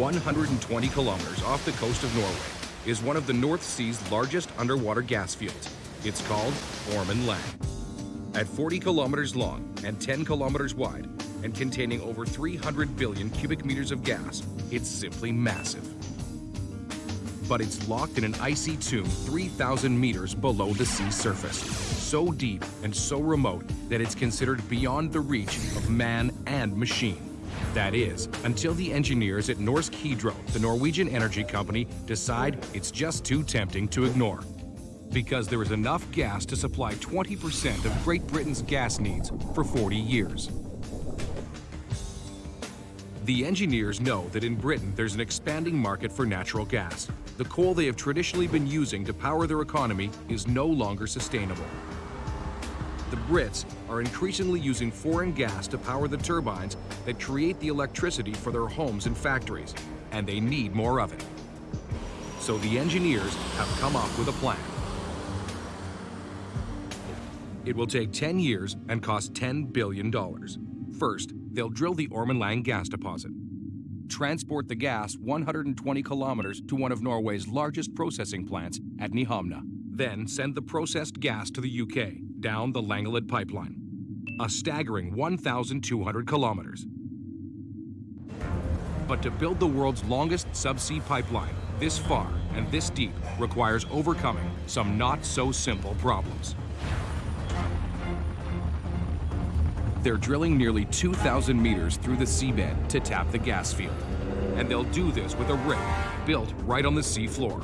120 kilometers off the coast of Norway is one of the North Sea's largest underwater gas fields. It's called Ormen Lange. At 40 kilometers long and 10 kilometers wide, and containing over 300 billion cubic meters of gas, it's simply massive. But it's locked in an icy tomb 3,000 meters below the sea surface, so deep and so remote that it's considered beyond the reach of man and machine. That is, until the engineers at Norsk Hydro, the Norwegian energy company, decide it's just too tempting to ignore. Because there is enough gas to supply 20% of Great Britain's gas needs for 40 years. The engineers know that in Britain there's an expanding market for natural gas. The coal they have traditionally been using to power their economy is no longer sustainable. The Brits are increasingly using foreign gas to power the turbines that create the electricity for their homes and factories, and they need more of it. So the engineers have come up with a plan. It will take 10 years and cost $10 billion. First, they'll drill the Ormen Lange gas deposit, transport the gas 120 kilometers to one of Norway's largest processing plants at Nyhamna, then send the processed gas to the UK down the Langeled pipeline, a staggering 1,200 kilometers. But to build the world's longest subsea pipeline this far and this deep requires overcoming some not so simple problems. They're drilling nearly 2,000 meters through the seabed to tap the gas field. And they'll do this with a rig built right on the sea floor.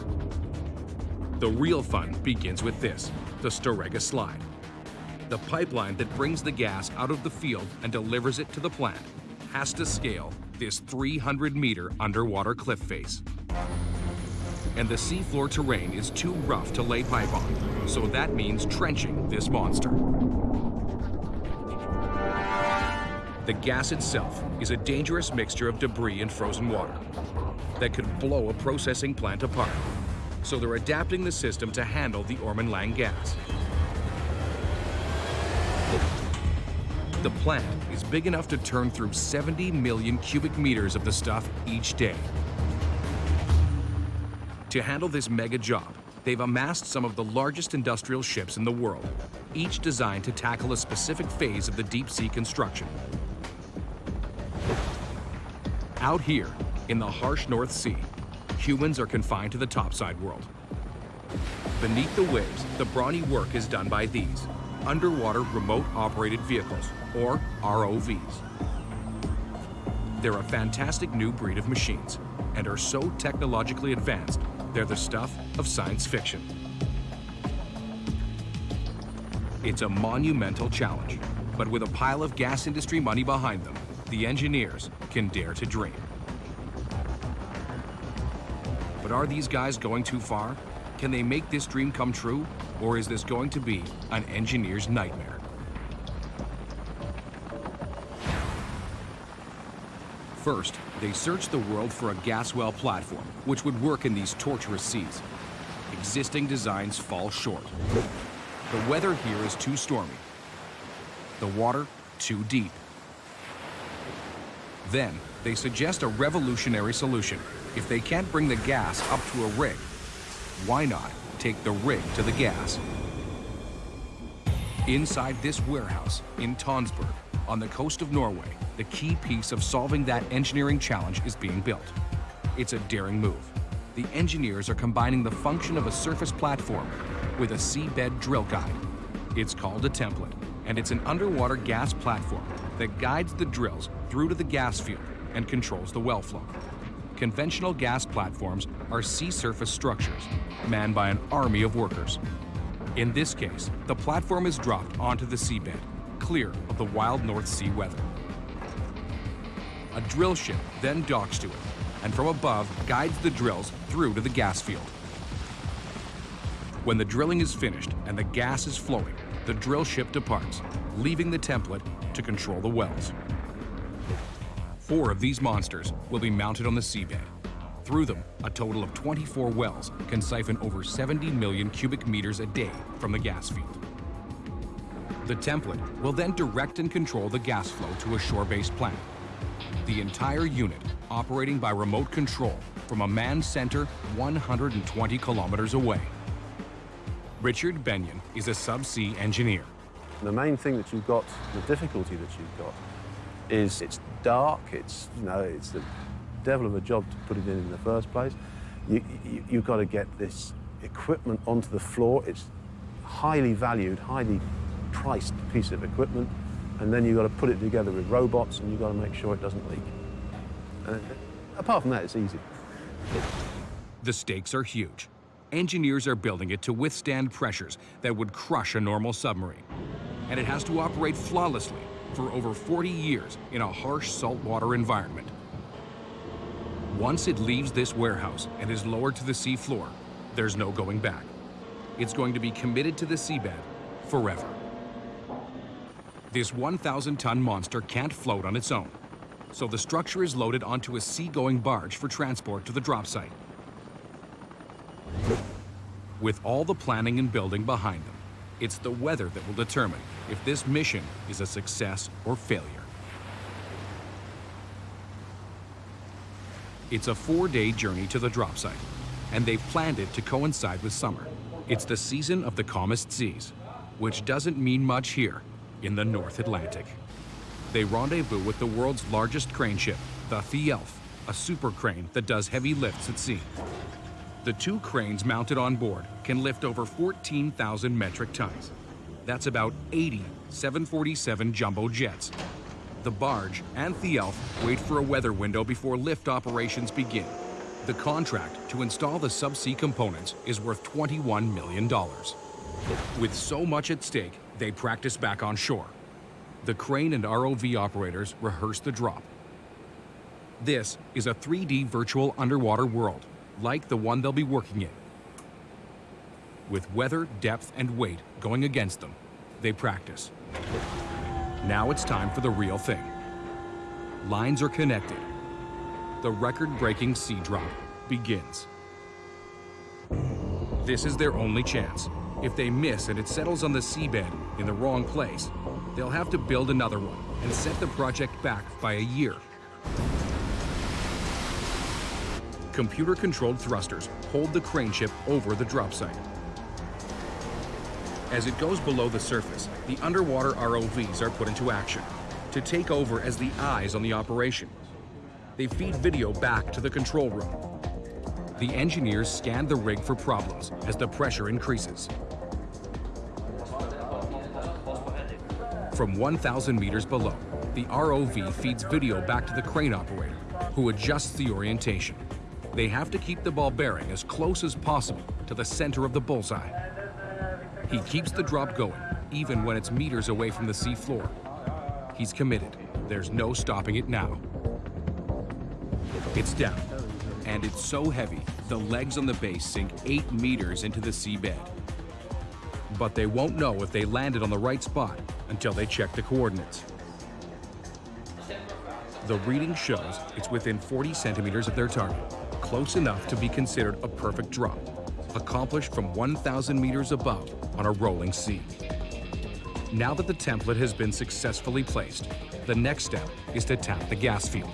The real fun begins with this, the Storegga Slide. The pipeline that brings the gas out of the field and delivers it to the plant has to scale this 300-meter underwater cliff face. And the seafloor terrain is too rough to lay pipe on, so that means trenching this monster. The gas itself is a dangerous mixture of debris and frozen water that could blow a processing plant apart. So they're adapting the system to handle the Ormen Lange gas. The plant is big enough to turn through 70 million cubic meters of the stuff each day. To handle this mega job, they've amassed some of the largest industrial ships in the world, each designed to tackle a specific phase of the deep sea construction. Out here, in the harsh North Sea, humans are confined to the topside world. Beneath the waves, the brawny work is done by these, underwater remote operated vehicles, or ROVs. They're a fantastic new breed of machines and are so technologically advanced, they're the stuff of science fiction. It's a monumental challenge, but with a pile of gas industry money behind them, the engineers can dare to dream. But are these guys going too far? Can they make this dream come true? Or is this going to be an engineer's nightmare? First, they searched the world for a gas well platform, which would work in these torturous seas. Existing designs fall short. The weather here is too stormy. The water, too deep. Then, they suggest a revolutionary solution. If they can't bring the gas up to a rig, why not take the rig to the gas? Inside this warehouse in Tonsberg, on the coast of Norway, the key piece of solving that engineering challenge is being built. It's a daring move. The engineers are combining the function of a surface platform with a seabed drill guide. It's called a template, and it's an underwater gas platform that guides the drills through to the gas field and controls the well flow. Conventional gas platforms are sea surface structures manned by an army of workers. In this case, the platform is dropped onto the seabed, clear of the wild North Sea weather. A drill ship then docks to it, and from above guides the drills through to the gas field. When the drilling is finished and the gas is flowing, the drill ship departs, leaving the template to control the wells. Four of these monsters will be mounted on the seabed. Through them, a total of 24 wells can siphon over 70 million cubic meters a day from the gas field. The template will then direct and control the gas flow to a shore-based plant, The entire unit operating by remote control from a manned center 120 kilometers away. Richard Benyon is a subsea engineer. The main thing that you've got, the difficulty that you've got, is it's dark, it's, you know, it's the devil of a job to put it in in the first place. You, you, you've got to get this equipment onto the floor. It's highly valued, highly priced piece of equipment. And then you've got to put it together with robots and you've got to make sure it doesn't leak. Uh, apart from that, it's easy. The stakes are huge. Engineers are building it to withstand pressures that would crush a normal submarine. And it has to operate flawlessly for over 40 years in a harsh saltwater environment. Once it leaves this warehouse and is lowered to the seafloor, there's no going back. It's going to be committed to the seabed forever. This 1,000-ton monster can't float on its own, so the structure is loaded onto a seagoing barge for transport to the drop site. With all the planning and building behind them, it's the weather that will determine if this mission is a success or failure. It's a four-day journey to the drop site, and they've planned it to coincide with summer. It's the season of the calmest seas, which doesn't mean much here in the North Atlantic. They rendezvous with the world's largest crane ship, the Thialf, a super crane that does heavy lifts at sea. The two cranes mounted on board can lift over 14,000 metric tons. That's about 80 747 jumbo jets. The barge and Thialf wait for a weather window before lift operations begin. The contract to install the subsea components is worth $21 million. With so much at stake, they practice back on shore. The crane and ROV operators rehearse the drop. This is a 3D virtual underwater world, like the one they'll be working in. With weather, depth, and weight going against them, they practice. Now it's time for the real thing. Lines are connected. The record-breaking sea drop begins. This is their only chance. If they miss and it settles on the seabed in the wrong place, they'll have to build another one and set the project back by a year. Computer-controlled thrusters hold the crane ship over the drop site. As it goes below the surface, the underwater ROVs are put into action to take over as the eyes on the operation. They feed video back to the control room. The engineers scan the rig for problems as the pressure increases. From 1,000 meters below, the ROV feeds video back to the crane operator, who adjusts the orientation. They have to keep the ball bearing as close as possible to the center of the bullseye. He keeps the drop going, even when it's meters away from the seafloor. He's committed. There's no stopping it now. It's down, and it's so heavy, the legs on the base sink eight meters into the seabed. But they won't know if they landed on the right spot until they check the coordinates. The reading shows it's within 40 centimeters of their target, close enough to be considered a perfect drop, accomplished from 1,000 meters above on a rolling sea. Now that the template has been successfully placed, the next step is to tap the gas field.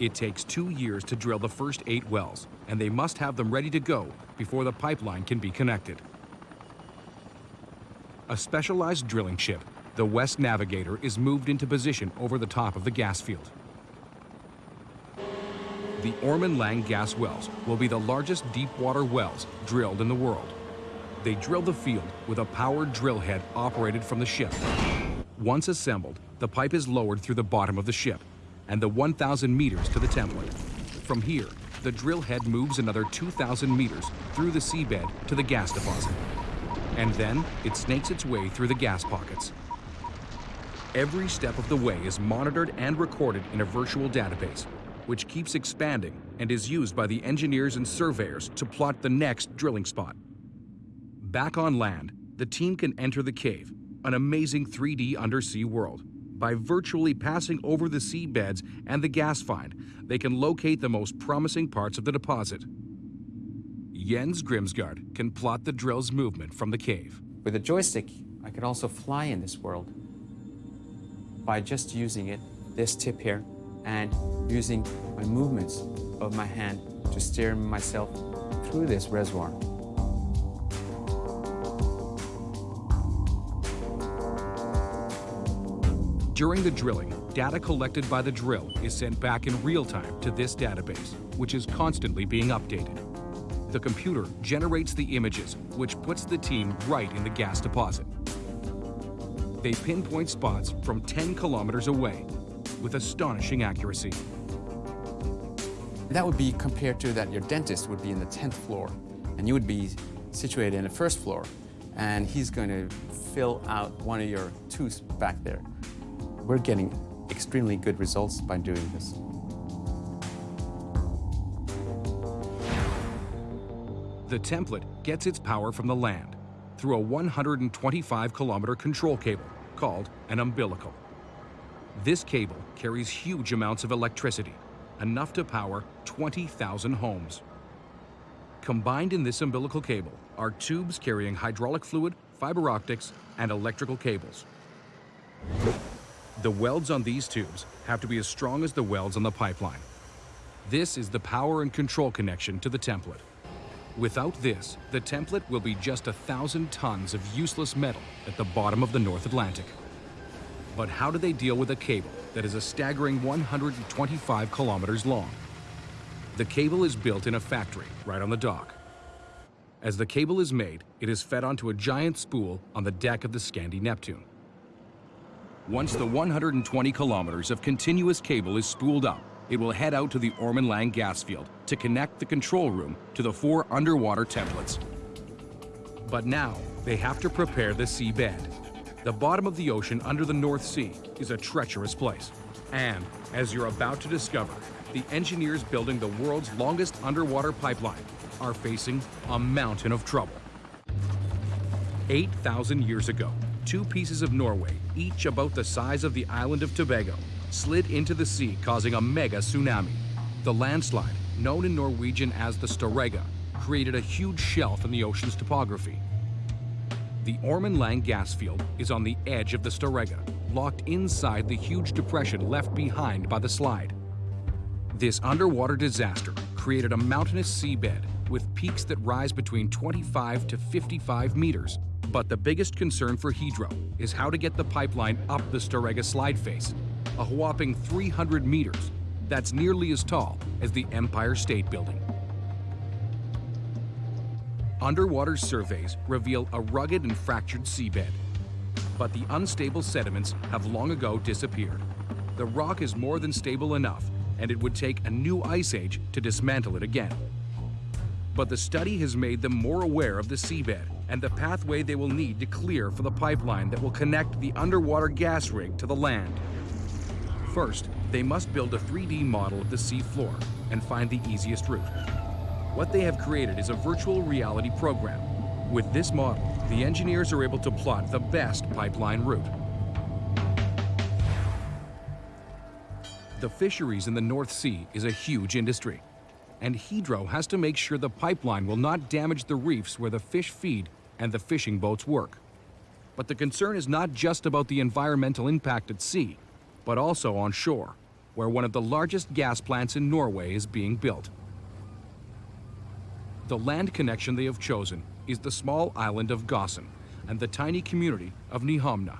It takes two years to drill the first eight wells, and they must have them ready to go before the pipeline can be connected. A specialized drilling ship, the West Navigator, is moved into position over the top of the gas field. The Ormen Lange gas wells will be the largest deep-water wells drilled in the world. They drill the field with a powered drill head operated from the ship. Once assembled, the pipe is lowered through the bottom of the ship and the 1,000 meters to the template. From here, the drill head moves another 2,000 meters through the seabed to the gas deposit. And then it snakes its way through the gas pockets. Every step of the way is monitored and recorded in a virtual database, which keeps expanding and is used by the engineers and surveyors to plot the next drilling spot. Back on land, the team can enter the cave, an amazing 3D undersea world. By virtually passing over the seabeds and the gas find, they can locate the most promising parts of the deposit. Jens Grimsgaard can plot the drill's movement from the cave. With a joystick, I could also fly in this world. by just using it, this tip here, and using my movements of my hand to steer myself through this reservoir. During the drilling, data collected by the drill is sent back in real time to this database, which is constantly being updated. The computer generates the images, which puts the team right in the gas deposit. They pinpoint spots from 10 kilometers away with astonishing accuracy. That would be compared to that your dentist would be in the 10th floor, and you would be situated in the first floor, and he's going to fill out one of your tooths back there. We're getting extremely good results by doing this. The template gets its power from the land through a 125 kilometer control cable called an umbilical. This cable carries huge amounts of electricity, enough to power 20,000 homes. Combined in this umbilical cable are tubes carrying hydraulic fluid, fiber optics, and electrical cables. The welds on these tubes have to be as strong as the welds on the pipeline. This is the power and control connection to the template. Without this, the template will be just a thousand tons of useless metal at the bottom of the North Atlantic. But how do they deal with a cable that is a staggering 125 kilometers long? The cable is built in a factory right on the dock. As the cable is made, it is fed onto a giant spool on the deck of the Scandi Neptune. Once the 120 kilometers of continuous cable is spooled up, it will head out to the Ormen Lange gas field to connect the control room to the four underwater templates. But now, they have to prepare the seabed. The bottom of the ocean under the North Sea is a treacherous place. And, as you're about to discover, the engineers building the world's longest underwater pipeline are facing a mountain of trouble. 8,000 years ago, two pieces of Norway, each about the size of the island of Tobago, slid into the sea causing a mega tsunami. The landslide, known in Norwegian as the Storegga, created a huge shelf in the ocean's topography. The Ormen Lange gas field is on the edge of the Storegga, locked inside the huge depression left behind by the slide. This underwater disaster created a mountainous seabed with peaks that rise between 25 to 55 meters. But the biggest concern for Hydro is how to get the pipeline up the Storegga slide face, a whopping 300 meters. That's nearly as tall as the Empire State Building. Underwater surveys reveal a rugged and fractured seabed. But the unstable sediments have long ago disappeared. The rock is more than stable enough, and it would take a new ice age to dismantle it again. But the study has made them more aware of the seabed and the pathway they will need to clear for the pipeline that will connect the underwater gas rig to the land. First, they must build a 3D model of the sea floor and find the easiest route. What they have created is a virtual reality program. With this model, the engineers are able to plot the best pipeline route. The fisheries in the North Sea is a huge industry, and Hydro has to make sure the pipeline will not damage the reefs where the fish feed and the fishing boats work. But the concern is not just about the environmental impact at sea, but also on shore, where one of the largest gas plants in Norway is being built. The land connection they have chosen is the small island of Gossen and the tiny community of Nyhamna.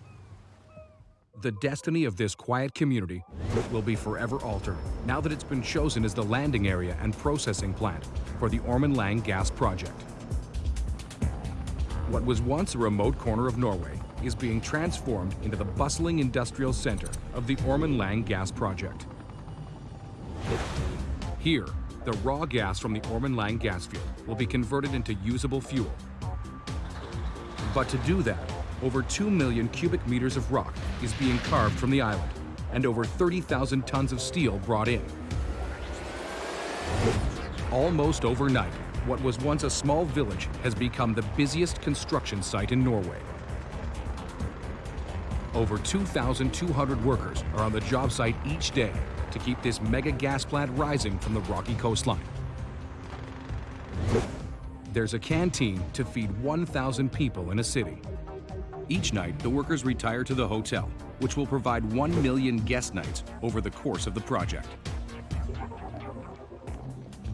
The destiny of this quiet community will be forever altered now that it's been chosen as the landing area and processing plant for the Ormen Lange gas project. What was once a remote corner of Norway is being transformed into the bustling industrial center of the Ormen Lange gas project. Here, the raw gas from the Ormen Lange gas field will be converted into usable fuel. But to do that, over 2 million cubic meters of rock is being carved from the island, and over 30,000 tons of steel brought in. Almost overnight, what was once a small village has become the busiest construction site in Norway. Over 2,200 workers are on the job site each day to keep this mega gas plant rising from the rocky coastline. There's a canteen to feed 1,000 people in a city. Each night, the workers retire to the hotel, which will provide 1 million guest nights over the course of the project.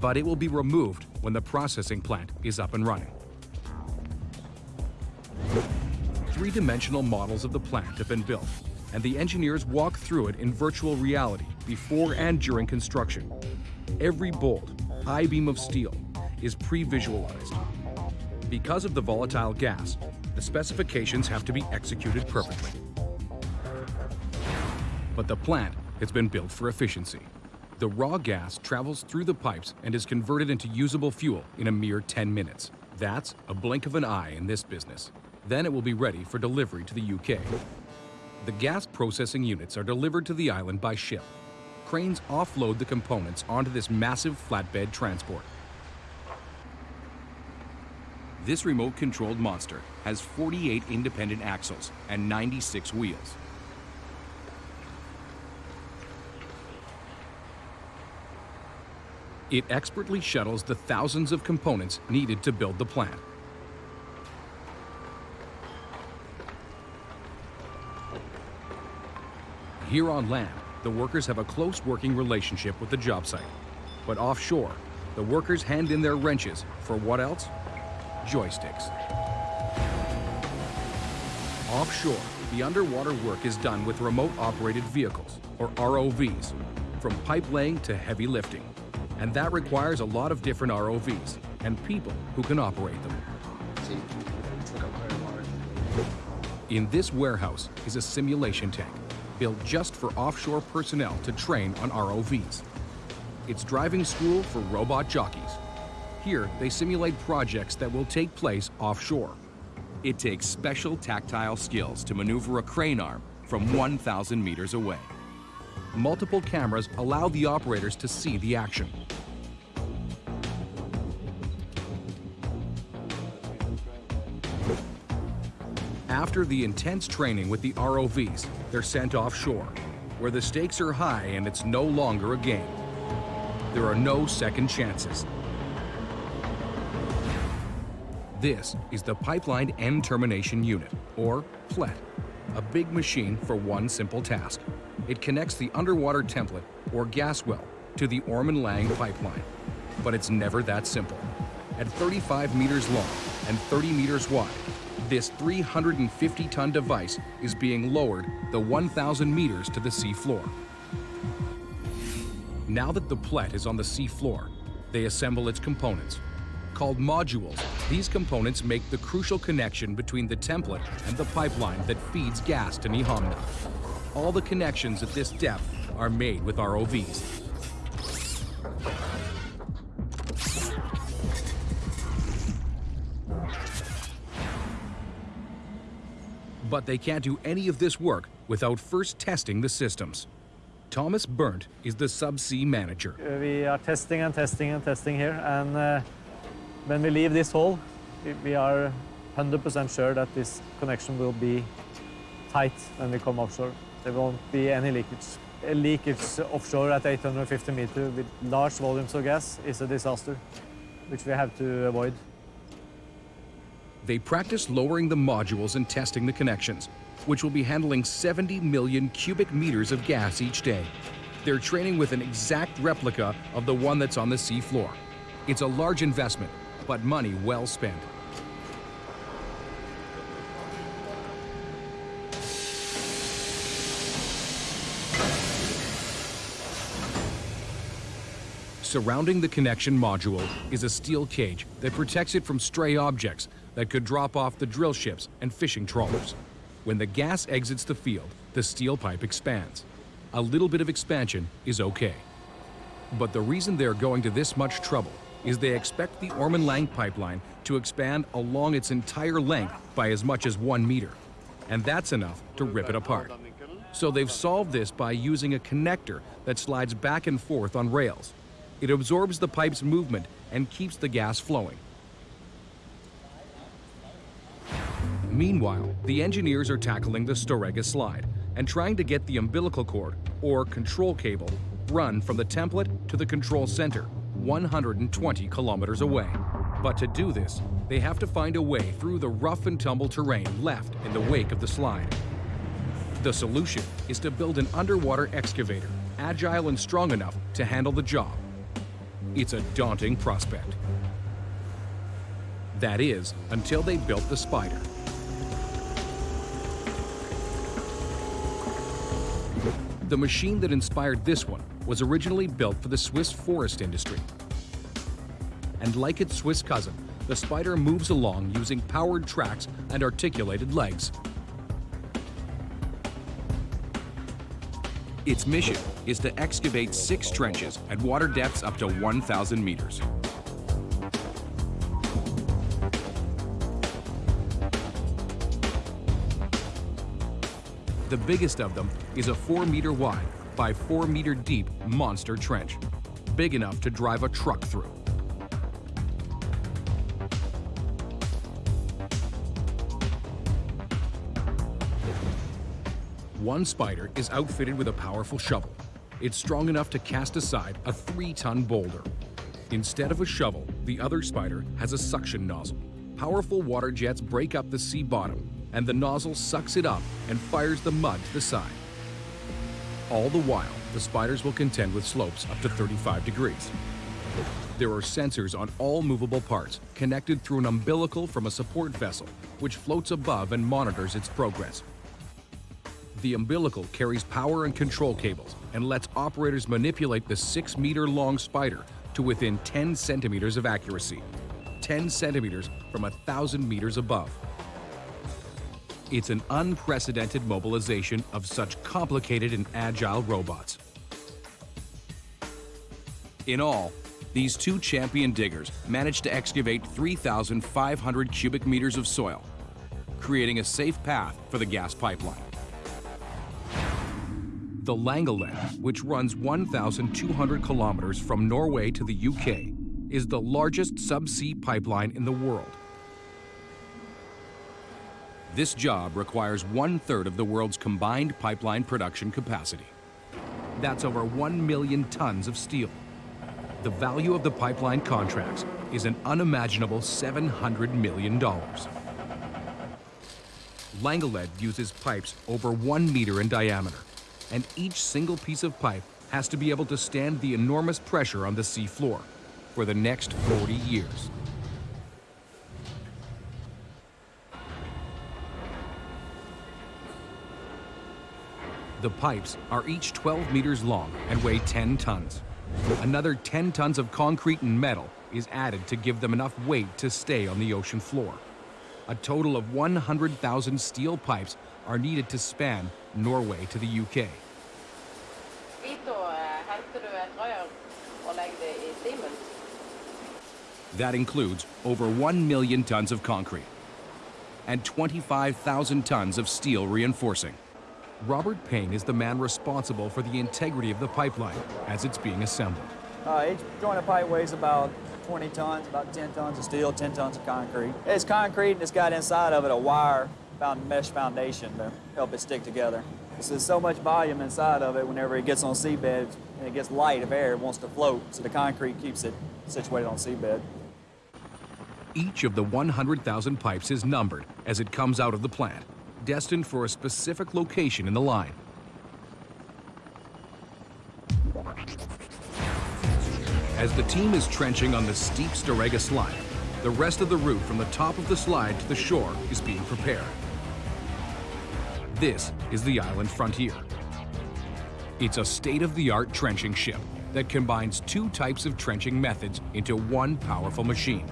But it will be removed when the processing plant is up and running. Three-dimensional models of the plant have been built, and the engineers walk through it in virtual reality before and during construction. Every bolt, high beam of steel, is pre-visualized. Because of the volatile gas, the specifications have to be executed perfectly. But the plant has been built for efficiency. The raw gas travels through the pipes and is converted into usable fuel in a mere 10 minutes. That's a blink of an eye in this business. Then it will be ready for delivery to the UK. The gas processing units are delivered to the island by ship. Cranes offload the components onto this massive flatbed transport. This remote-controlled monster has 48 independent axles and 96 wheels. It expertly shuttles the thousands of components needed to build the plant. Here on land, the workers have a close working relationship with the job site. But offshore, the workers hand in their wrenches for what else? Joysticks. Offshore, the underwater work is done with remote operated vehicles, or ROVs, from pipe laying to heavy lifting. And that requires a lot of different ROVs and people who can operate them. In this warehouse is a simulation tank built just for offshore personnel to train on ROVs. It's driving school for robot jockeys. Here, they simulate projects that will take place offshore. It takes special tactile skills to maneuver a crane arm from 1,000 meters away. Multiple cameras allow the operators to see the action. After the intense training with the ROVs, they're sent offshore, where the stakes are high and it's no longer a game. There are no second chances. This is the Pipeline End Termination Unit, or PLET, a big machine for one simple task. It connects the underwater template, or gas well, to the Ormen Lange pipeline. But it's never that simple. At 35 meters long and 30 meters wide, this 350-ton device is being lowered the 1,000 meters to the sea floor. Now that the plet is on the sea floor, they assemble its components. Called modules, these components make the crucial connection between the template and the pipeline that feeds gas to Nyhamna. All the connections at this depth are made with ROVs. But they can't do any of this work without first testing the systems. Thomas Berndt is the subsea manager. Uh, We are testing and testing and testing here, and uh, when we leave this hole, we- we are 100% sure that this connection will be tight when we come offshore. There won't be any leakage. A leakage offshore at 850 meters with large volumes of gas is a disaster, which we have to avoid. They practice lowering the modules and testing the connections, which will be handling 70 million cubic meters of gas each day. They're training with an exact replica of the one that's on the seafloor. It's a large investment, but money well spent. Surrounding the connection module is a steel cage that protects it from stray objects that could drop off the drill ships and fishing trawlers. When the gas exits the field, the steel pipe expands. A little bit of expansion is okay. But the reason they're going to this much trouble is they expect the Ormen Lange pipeline to expand along its entire length by as much as one meter. And that's enough to rip it apart. So they've solved this by using a connector that slides back and forth on rails. It absorbs the pipe's movement and keeps the gas flowing. Meanwhile, the engineers are tackling the Storegga slide and trying to get the umbilical cord, or control cable, run from the template to the control center, 120 kilometers away. But to do this, they have to find a way through the rough and tumble terrain left in the wake of the slide. The solution is to build an underwater excavator, agile and strong enough to handle the job. It's a daunting prospect. That is, until they built the Spider. The machine that inspired this one was originally built for the Swiss forest industry. And like its Swiss cousin, the Spider moves along using powered tracks and articulated legs. Its mission is to excavate six trenches at water depths up to 1,000 meters. The biggest of them is a 4 meter wide by 4 meter deep monster trench, big enough to drive a truck through. One spider is outfitted with a powerful shovel. It's strong enough to cast aside a three-ton boulder. Instead of a shovel, the other spider has a suction nozzle. Powerful water jets break up the sea bottom, and the nozzle sucks it up and fires the mud to the side. All the while, the spiders will contend with slopes up to 35 degrees. There are sensors on all movable parts, connected through an umbilical from a support vessel, which floats above and monitors its progress. The umbilical carries power and control cables and lets operators manipulate the 6 meter long spider to within 10 centimeters of accuracy, 10 centimeters from a 1,000 meters above. It's an unprecedented mobilization of such complicated and agile robots. In all, these two champion diggers managed to excavate 3,500 cubic meters of soil, creating a safe path for the gas pipeline. The Langeled, which runs 1,200 kilometers from Norway to the UK, is the largest subsea pipeline in the world. This job requires one-third of the world's combined pipeline production capacity. That's over 1 million tons of steel. The value of the pipeline contracts is an unimaginable $700 million. Langeled uses pipes over one meter in diameter and each single piece of pipe has to be able to stand the enormous pressure on the sea floor for the next 40 years. The pipes are each 12 meters long and weigh 10 tons. Another 10 tons of concrete and metal is added to give them enough weight to stay on the ocean floor. A total of 100,000 steel pipes are needed to span Norway to the UK. That includes over 1 million tons of concrete and 25,000 tons of steel reinforcing. Robert Payne is the man responsible for the integrity of the pipeline as it's being assembled. Uh, each joint of pipe weighs about 20 tons, about 10 tons of steel, 10 tons of concrete. It's concrete and it's got inside of it a wire found mesh foundation to help it stick together. There's so much volume inside of it whenever it gets on seabed and it gets light of air, it wants to float, so the concrete keeps it situated on seabed. Each of the 100,000 pipes is numbered as it comes out of the plant, destined for a specific location in the line. As the team is trenching on the steep Storegga slide, the rest of the route from the top of the slide to the shore is being prepared. This is the Island Frontier. It's a state-of-the-art trenching ship that combines two types of trenching methods into one powerful machine.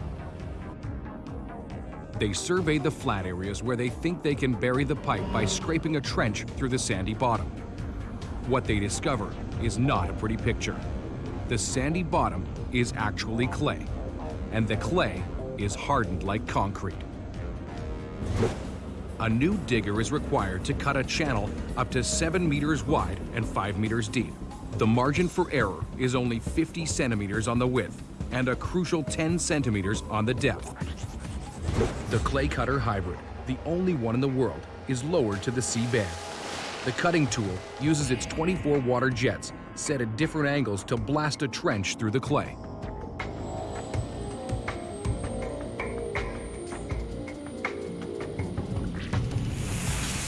They survey the flat areas where they think they can bury the pipe by scraping a trench through the sandy bottom. What they discover is not a pretty picture. The sandy bottom is actually clay, and the clay is hardened like concrete. A new digger is required to cut a channel up to 7 meters wide and 5 meters deep. The margin for error is only 50 centimeters on the width and a crucial 10 centimeters on the depth. The clay cutter hybrid, the only one in the world, is lowered to the seabed. The cutting tool uses its 24 water jets set at different angles to blast a trench through the clay.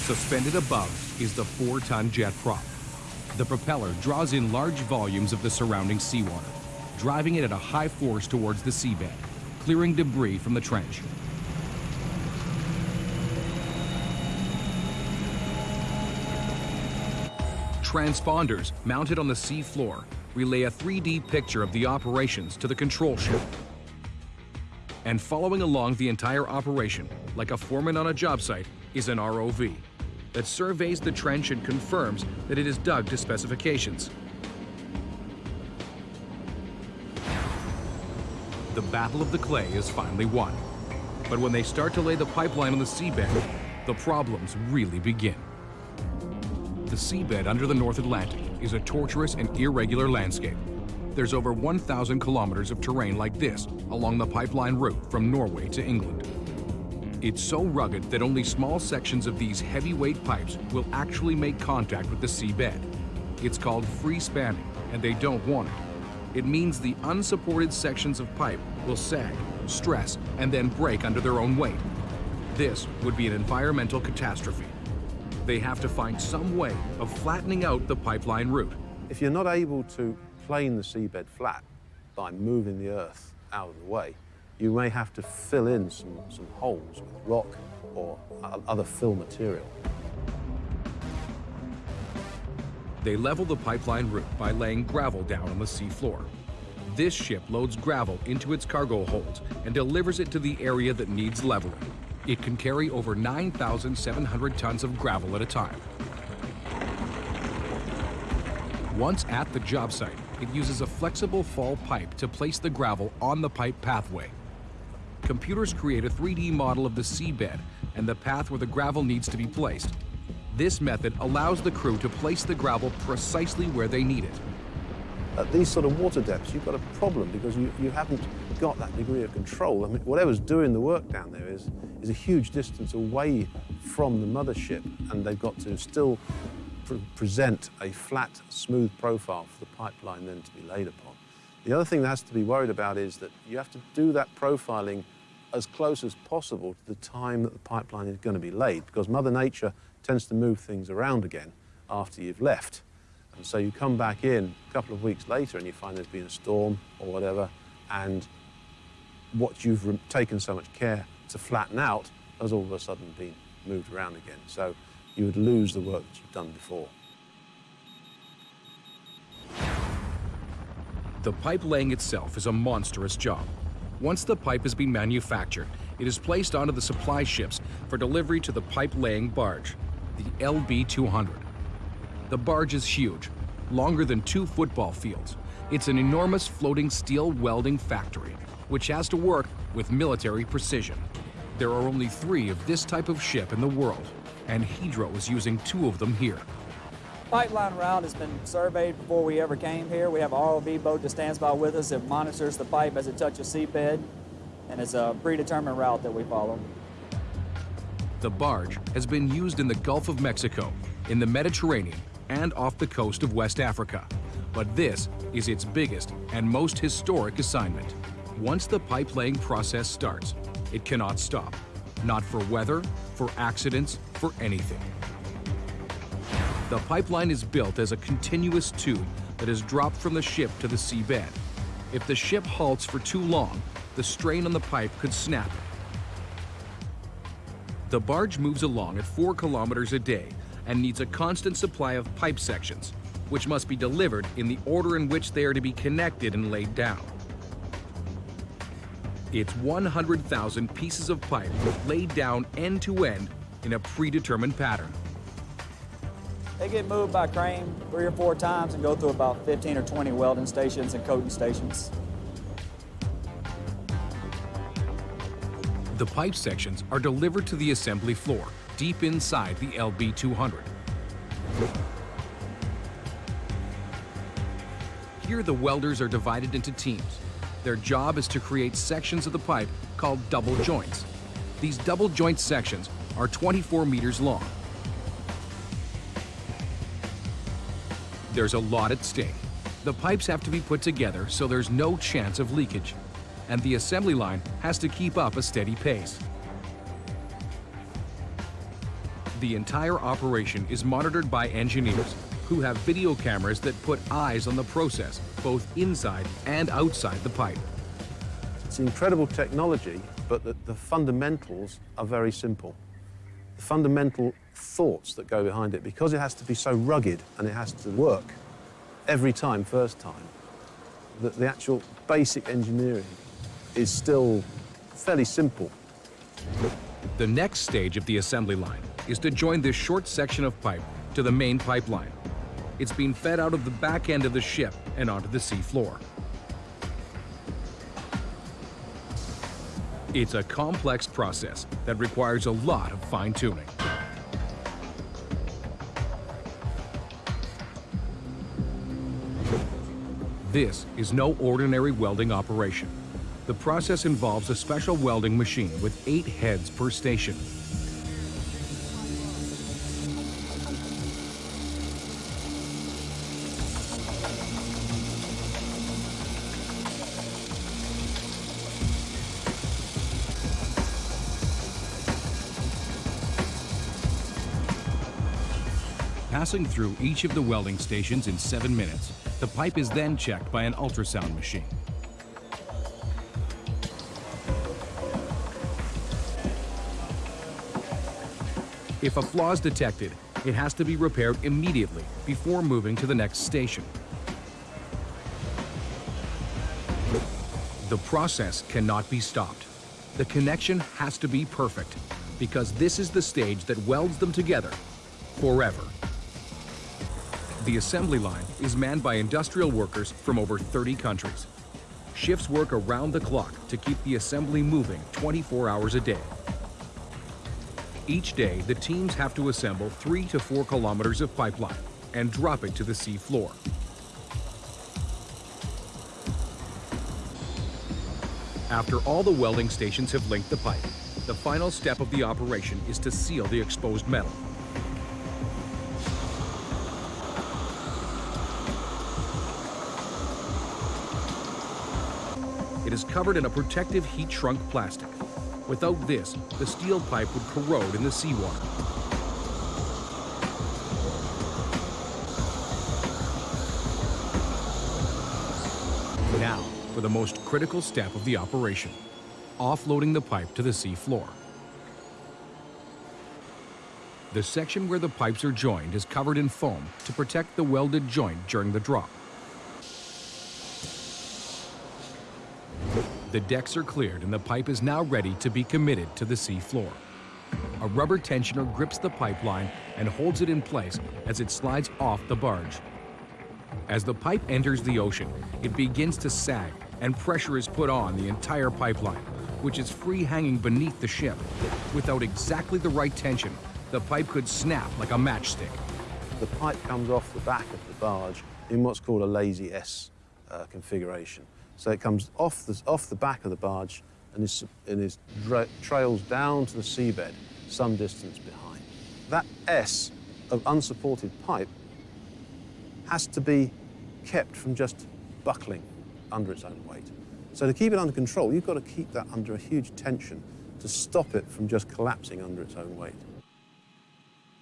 Suspended above is the four-ton jet prop. The propeller draws in large volumes of the surrounding seawater, driving it at a high force towards the seabed, clearing debris from the trench. Transponders mounted on the sea floor relay a 3D picture of the operations to the control ship. And following along the entire operation, like a foreman on a job site, is an ROV that surveys the trench and confirms that it is dug to specifications. The Battle of the Clay is finally won. But when they start to lay the pipeline on the seabed, the problems really begin. The seabed under the North Atlantic is a tortuous and irregular landscape. There's over 1,000 kilometers of terrain like this along the pipeline route from Norway to England. It's so rugged that only small sections of these heavyweight pipes will actually make contact with the seabed. It's called free spanning, and they don't want it. It means the unsupported sections of pipe will sag, stress, and then break under their own weight. This would be an environmental catastrophe they have to find some way of flattening out the pipeline route. If you're not able to plane the seabed flat by moving the earth out of the way, you may have to fill in some, some holes with rock or other fill material. They level the pipeline route by laying gravel down on the seafloor. This ship loads gravel into its cargo holds and delivers it to the area that needs leveling. It can carry over 9,700 tons of gravel at a time. Once at the job site, it uses a flexible fall pipe to place the gravel on the pipe pathway. Computers create a 3D model of the seabed and the path where the gravel needs to be placed. This method allows the crew to place the gravel precisely where they need it. At these sort of water depths, you've got a problem because you, you haven't got that degree of control. I mean, whatever's doing the work down there is, is a huge distance away from the mothership, and they've got to still pre present a flat, smooth profile for the pipeline then to be laid upon. The other thing that has to be worried about is that you have to do that profiling as close as possible to the time that the pipeline is going to be laid, because Mother Nature tends to move things around again after you've left. And so you come back in a couple of weeks later and you find there's been a storm or whatever, and what you've taken so much care to flatten out has all of a sudden been moved around again. So you would lose the work that you've done before. The pipe laying itself is a monstrous job. Once the pipe has been manufactured, it is placed onto the supply ships for delivery to the pipe laying barge, the LB200. The barge is huge, longer than two football fields. It's an enormous floating steel welding factory which has to work with military precision. There are only three of this type of ship in the world, and Hydro is using two of them here. Pipeline route has been surveyed before we ever came here. We have an ROV boat that stands by with us. It monitors the pipe as it touches seabed, and it's a predetermined route that we follow. The barge has been used in the Gulf of Mexico, in the Mediterranean, and off the coast of West Africa. But this is its biggest and most historic assignment. Once the pipe laying process starts, it cannot stop. Not for weather, for accidents, for anything. The pipeline is built as a continuous tube that is dropped from the ship to the seabed. If the ship halts for too long, the strain on the pipe could snap. The barge moves along at 4 kilometers a day and needs a constant supply of pipe sections, which must be delivered in the order in which they are to be connected and laid down. It's 100,000 pieces of pipe laid down end to end in a predetermined pattern. They get moved by crane three or four times and go through about 15 or 20 welding stations and coating stations. The pipe sections are delivered to the assembly floor, deep inside the LB200. Here the welders are divided into teams their job is to create sections of the pipe called double joints. These double joint sections are 24 meters long. There's a lot at stake. The pipes have to be put together so there's no chance of leakage, and the assembly line has to keep up a steady pace. The entire operation is monitored by engineers who have video cameras that put eyes on the process, both inside and outside the pipe. It's incredible technology, but the, the fundamentals are very simple. The fundamental thoughts that go behind it, because it has to be so rugged and it has to work every time, first time, that the actual basic engineering is still fairly simple. The next stage of the assembly line is to join this short section of pipe to the main pipeline. It's being fed out of the back end of the ship and onto the seafloor. It's a complex process that requires a lot of fine-tuning. This is no ordinary welding operation. The process involves a special welding machine with eight heads per station. Passing through each of the welding stations in seven minutes, the pipe is then checked by an ultrasound machine. If a flaw is detected, it has to be repaired immediately before moving to the next station. The process cannot be stopped. The connection has to be perfect because this is the stage that welds them together forever. The assembly line is manned by industrial workers from over 30 countries. Shifts work around the clock to keep the assembly moving 24 hours a day. Each day, the teams have to assemble three to four kilometers of pipeline and drop it to the sea floor. After all the welding stations have linked the pipe, the final step of the operation is to seal the exposed metal. Is covered in a protective heat-shrunk plastic. Without this, the steel pipe would corrode in the seawater. Now, for the most critical step of the operation, offloading the pipe to the sea floor. The section where the pipes are joined is covered in foam to protect the welded joint during the drop. The decks are cleared and the pipe is now ready to be committed to the sea floor. A rubber tensioner grips the pipeline and holds it in place as it slides off the barge. As the pipe enters the ocean, it begins to sag and pressure is put on the entire pipeline, which is free hanging beneath the ship. Without exactly the right tension, the pipe could snap like a matchstick. The pipe comes off the back of the barge in what's called a lazy S uh, configuration. So it comes off the, off the back of the barge and is, and is trails down to the seabed some distance behind. That S of unsupported pipe has to be kept from just buckling under its own weight. So to keep it under control, you've got to keep that under a huge tension to stop it from just collapsing under its own weight.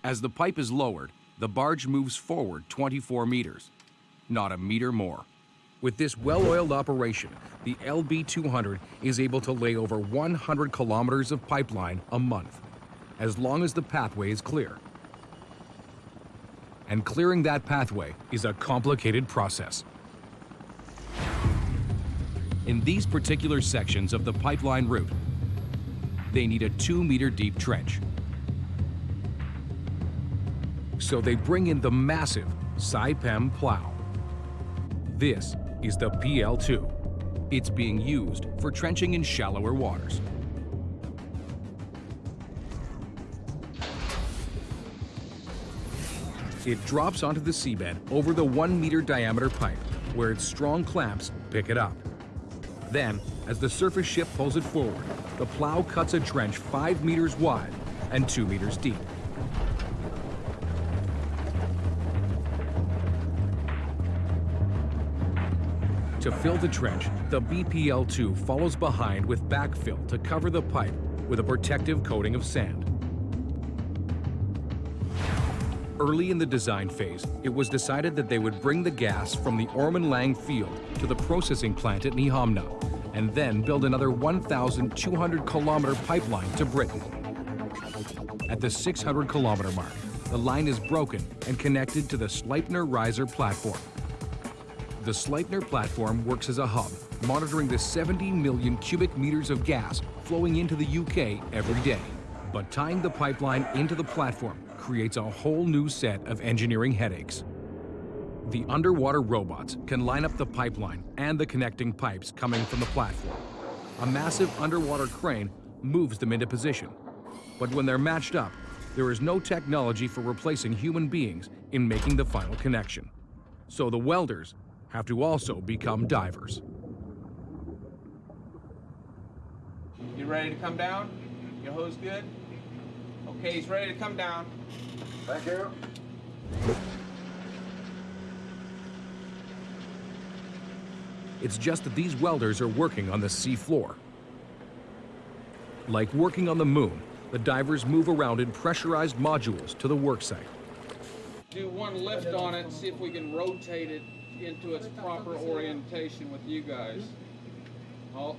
As the pipe is lowered, the barge moves forward 24 meters, not a meter more. With this well-oiled operation, the LB200 is able to lay over 100 kilometers of pipeline a month, as long as the pathway is clear. And clearing that pathway is a complicated process. In these particular sections of the pipeline route, they need a two-meter deep trench. So they bring in the massive Saipem plow. This is the PL2. It's being used for trenching in shallower waters. It drops onto the seabed over the one meter diameter pipe, where its strong clamps pick it up. Then, as the surface ship pulls it forward, the plow cuts a trench five meters wide and two meters deep. To fill the trench, the BPL-2 follows behind with backfill to cover the pipe with a protective coating of sand. Early in the design phase, it was decided that they would bring the gas from the Ormen Lange field to the processing plant at Nyhamna, and then build another 1,200 kilometer pipeline to Britain. At the 600 kilometer mark, the line is broken and connected to the Sleipner riser platform. The Sleipner platform works as a hub, monitoring the 70 million cubic meters of gas flowing into the UK every day. But tying the pipeline into the platform creates a whole new set of engineering headaches. The underwater robots can line up the pipeline and the connecting pipes coming from the platform. A massive underwater crane moves them into position. But when they're matched up, there is no technology for replacing human beings in making the final connection. So the welders have to also become divers. You ready to come down? Your hose good? Okay, he's ready to come down. Thank you. It's just that these welders are working on the sea floor. Like working on the moon, the divers move around in pressurized modules to the worksite. Do one lift on it and see if we can rotate it into its proper orientation with you guys. Oh.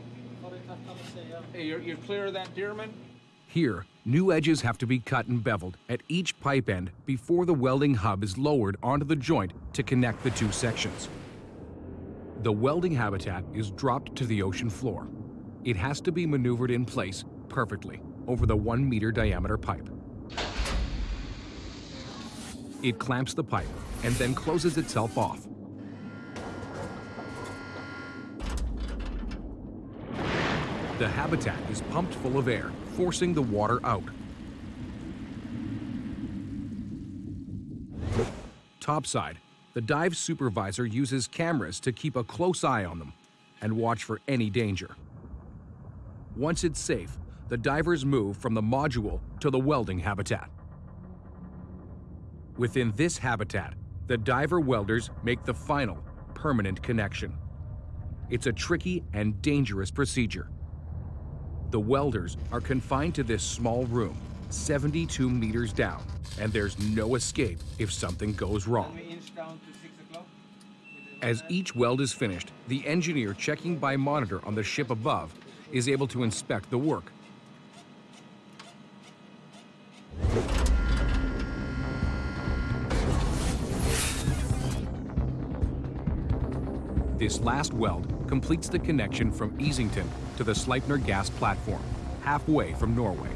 Hey, you're, you're clear of that, Dearman? Here, new edges have to be cut and beveled at each pipe end before the welding hub is lowered onto the joint to connect the two sections. The welding habitat is dropped to the ocean floor. It has to be maneuvered in place perfectly over the one meter diameter pipe. It clamps the pipe and then closes itself off. The habitat is pumped full of air, forcing the water out. Topside, the dive supervisor uses cameras to keep a close eye on them and watch for any danger. Once it's safe, the divers move from the module to the welding habitat. Within this habitat, the diver welders make the final, permanent connection. It's a tricky and dangerous procedure. The welders are confined to this small room, 72 meters down, and there's no escape if something goes wrong. We inch down to 6 o'clock. As each weld is finished, the engineer checking by monitor on the ship above is able to inspect the work. This last weld completes the connection from Easington to the Sleipner gas platform, halfway from Norway.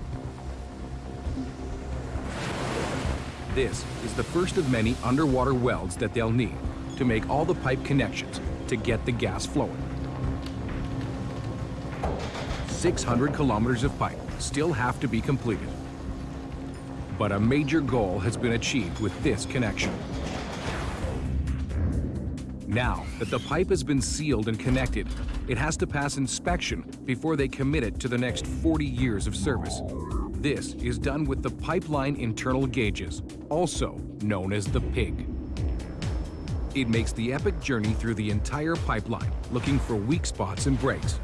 This is the first of many underwater welds that they'll need to make all the pipe connections to get the gas flowing. 600 kilometers of pipe still have to be completed. But a major goal has been achieved with this connection. Now that the pipe has been sealed and connected, it has to pass inspection before they commit it to the next 40 years of service. This is done with the pipeline internal gauges, also known as the PIG. It makes the epic journey through the entire pipeline, looking for weak spots and breaks.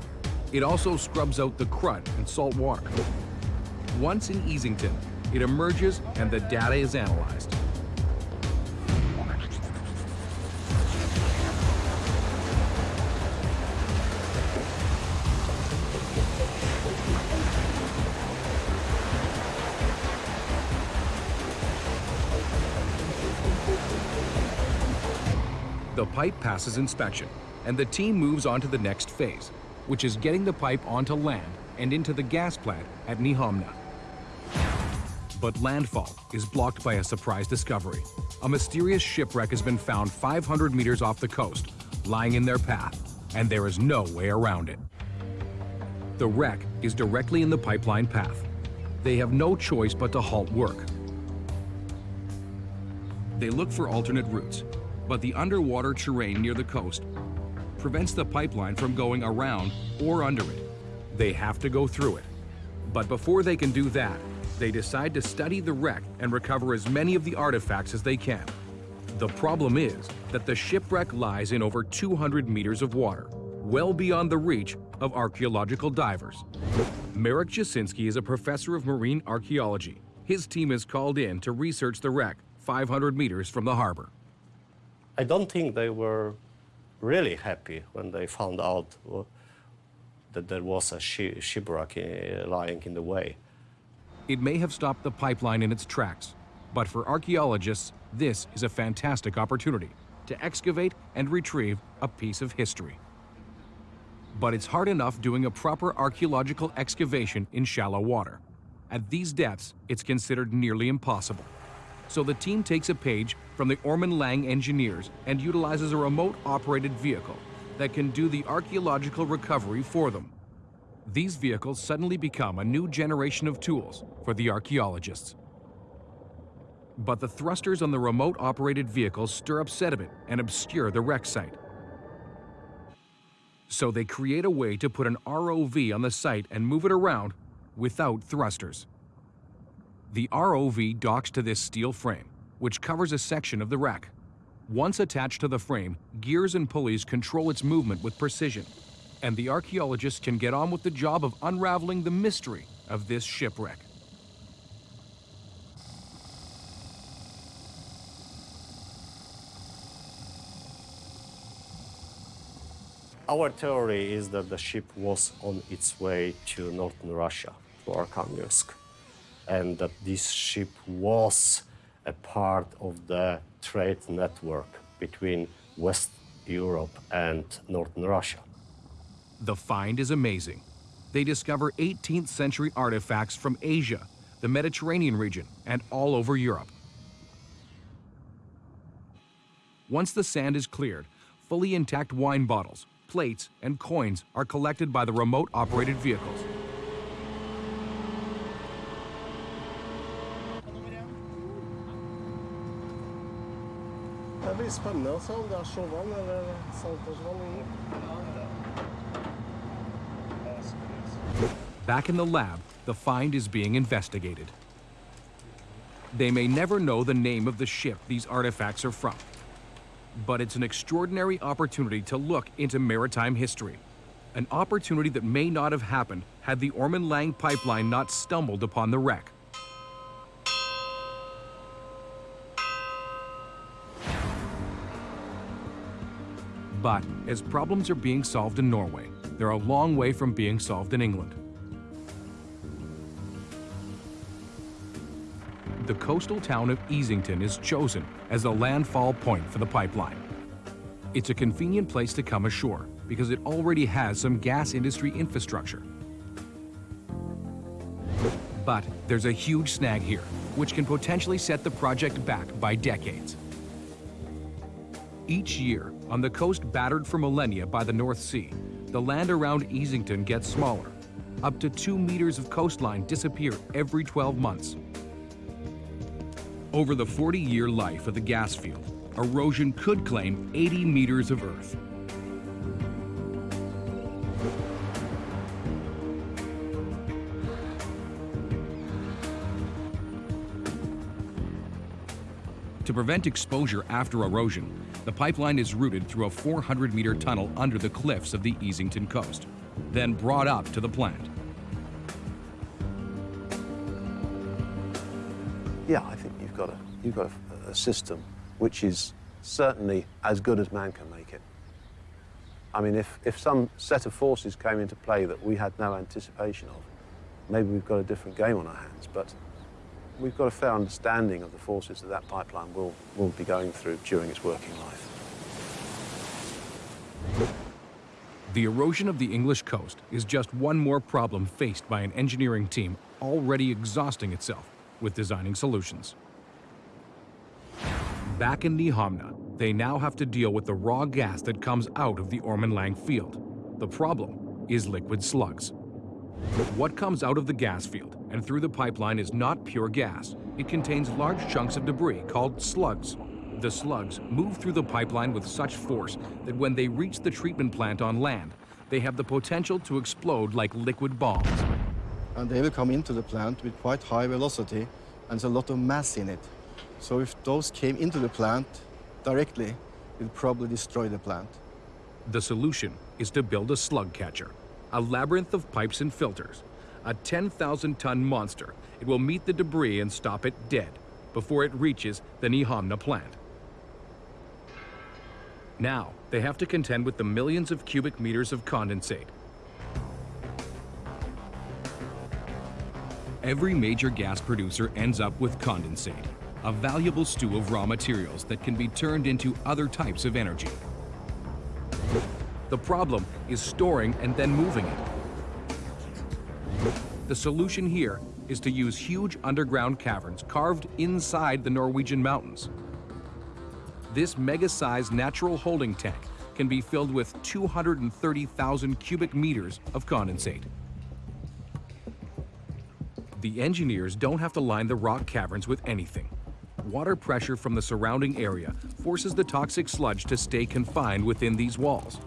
It also scrubs out the crud and salt water. Once in Easington, it emerges and the data is analyzed. Pipe passes inspection, and the team moves on to the next phase, which is getting the pipe onto land and into the gas plant at Nyhamna. But landfall is blocked by a surprise discovery. A mysterious shipwreck has been found 500 meters off the coast, lying in their path, and there is no way around it. The wreck is directly in the pipeline path. They have no choice but to halt work. They look for alternate routes, but the underwater terrain near the coast prevents the pipeline from going around or under it. They have to go through it. But before they can do that, they decide to study the wreck and recover as many of the artifacts as they can. The problem is that the shipwreck lies in over 200 meters of water, well beyond the reach of archaeological divers. Marek Jasinski is a professor of marine archaeology. His team is called in to research the wreck 500 meters from the harbor. I don't think they were really happy when they found out that there was a shi- shipwreck uh, lying in the way. It may have stopped the pipeline in its tracks, but for archaeologists, this is a fantastic opportunity to excavate and retrieve a piece of history. But it's hard enough doing a proper archaeological excavation in shallow water. At these depths, it's considered nearly impossible. So the team takes a page from the Ormen Lange engineers and utilizes a remote operated vehicle that can do the archaeological recovery for them. These vehicles suddenly become a new generation of tools for the archaeologists. But the thrusters on the remote operated vehicles stir up sediment and obscure the wreck site. So they create a way to put an ROV on the site and move it around without thrusters. The ROV docks to this steel frame, which covers a section of the wreck. Once attached to the frame, gears and pulleys control its movement with precision, and the archaeologists can get on with the job of unraveling the mystery of this shipwreck. Our theory is that the ship was on its way to northern Russia, to Arkhangelsk, and that this ship was a part of the trade network between West Europe and northern Russia. The find is amazing. They discover 18th century artifacts from Asia, the Mediterranean region, and all over Europe. Once the sand is cleared, fully intact wine bottles, plates, and coins are collected by the remote operated vehicles. Spennende å se om det er eller saltvann. Back in the lab, the find is being investigated. They may never know the name of the ship these artifacts are from, but it's an extraordinary opportunity to look into maritime history. An opportunity that may not have happened had the Ormen Lange pipeline not stumbled upon the wreck. But as problems are being solved in Norway, they're a long way from being solved in England. The coastal town of Easington is chosen as the landfall point for the pipeline. It's a convenient place to come ashore because it already has some gas industry infrastructure. But there's a huge snag here, which can potentially set the project back by decades. Each year, on the coast battered for millennia by the North Sea, the land around Easington gets smaller. Up to two meters of coastline disappear every 12 months. Over the 40-year life of the gas field, erosion could claim 80 meters of earth. Prevent exposure after erosion, the pipeline is routed through a 400-meter tunnel under the cliffs of the Easington coast, then brought up to the plant. Yeah, I think you've got a you've got a, a system which is certainly as good as man can make it. I mean, if, if some set of forces came into play that we had no anticipation of, maybe we've got a different game on our hands. But we've got a fair understanding of the forces that that pipeline will, will be going through during its working life. The erosion of the English coast is just one more problem faced by an engineering team already exhausting itself with designing solutions. Back in Nyhamna, they now have to deal with the raw gas that comes out of the Ormen Lange field. The problem is liquid slugs. But what comes out of the gas field and through the pipeline is not pure gas. It contains large chunks of debris called slugs. The slugs move through the pipeline with such force that when they reach the treatment plant on land, they have the potential to explode like liquid bombs. And they will come into the plant with quite high velocity and there's a lot of mass in it. So if those came into the plant directly, it would probably destroy the plant. The solution is to build a slug catcher, a labyrinth of pipes and filters. A 10,000 ton monster, it will meet the debris and stop it dead. before it reaches the Nyhamna plant. Now, they have to contend with the millions of cubic meters of condensate. Every major gas producer ends up with condensate, a valuable stew of raw materials that can be turned into other types of energy. The problem is storing and then moving it. The solution here is to use huge underground caverns carved inside the Norwegian mountains. This mega-sized natural holding tank can be filled with 230,000 cubic meters of condensate. The engineers don't have to line the rock caverns with anything. Water pressure from the surrounding area forces the toxic sludge to stay confined within these walls.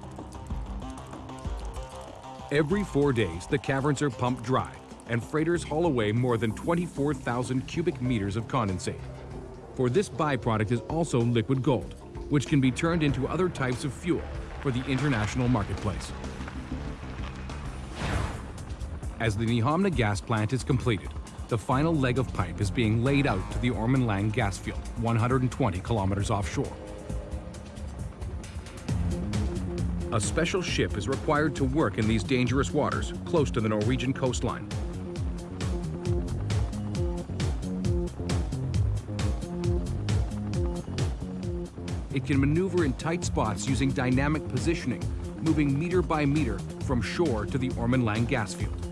Every four days, the caverns are pumped dry, and freighters haul away more than 24,000 cubic meters of condensate. For this byproduct is also liquid gold, which can be turned into other types of fuel for the international marketplace. As the Nyhamna gas plant is completed, the final leg of pipe is being laid out to the Ormen Lange gas field, 120 kilometers offshore. A special ship is required to work in these dangerous waters close to the Norwegian coastline. It can maneuver in tight spots using dynamic positioning, moving meter by meter from shore to the Ormen Lange gas field.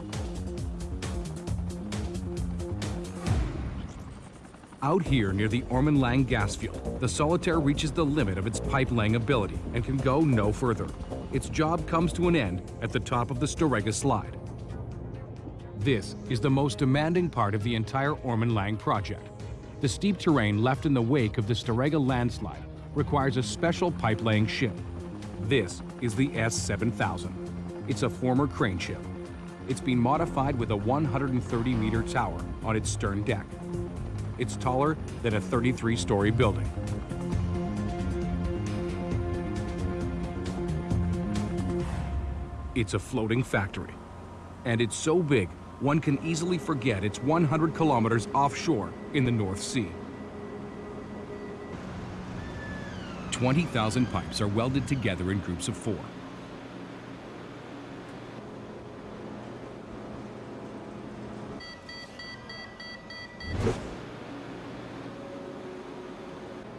Out here near the Ormen Lange gas field, the Solitaire reaches the limit of its pipe-laying ability and can go no further. Its job comes to an end at the top of the Storegga slide. This is the most demanding part of the entire Ormen Lange project. The steep terrain left in the wake of the Storegga landslide requires a special pipe-laying ship. This is the S-7000. It's a former crane ship. It's been modified with a 130-meter tower on its stern deck. It's taller than a 33-story building. It's a floating factory. And it's so big, one can easily forget it's 100 kilometers offshore in the North Sea. 20,000 pipes are welded together in groups of four.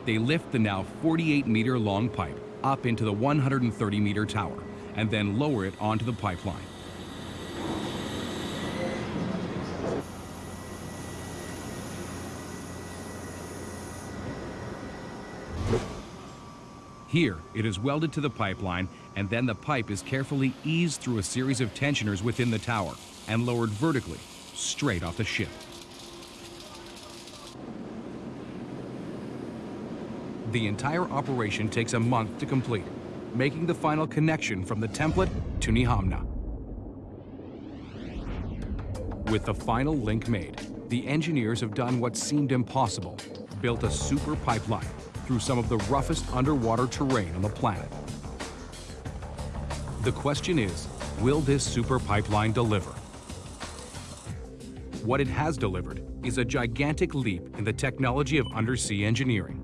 They lift the now 48-meter long pipe up into the 130-meter tower and then lower it onto the pipeline. Here, it is welded to the pipeline, and then the pipe is carefully eased through a series of tensioners within the tower and lowered vertically, straight off the ship. The entire operation takes a month to complete, making the final connection from the template to Nyhamna. With the final link made, the engineers have done what seemed impossible, built a super pipeline through some of the roughest underwater terrain on the planet. The question is, will this super pipeline deliver? What it has delivered is a gigantic leap in the technology of undersea engineering.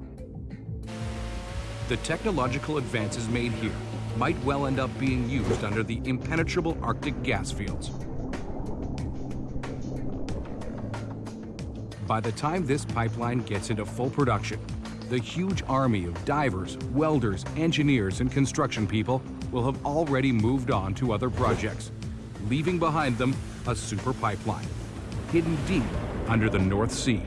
The technological advances made here might well end up being used under the impenetrable Arctic gas fields. By the time this pipeline gets into full production, the huge army of divers, welders, engineers, and construction people will have already moved on to other projects, leaving behind them a super pipeline, hidden deep under the North Sea.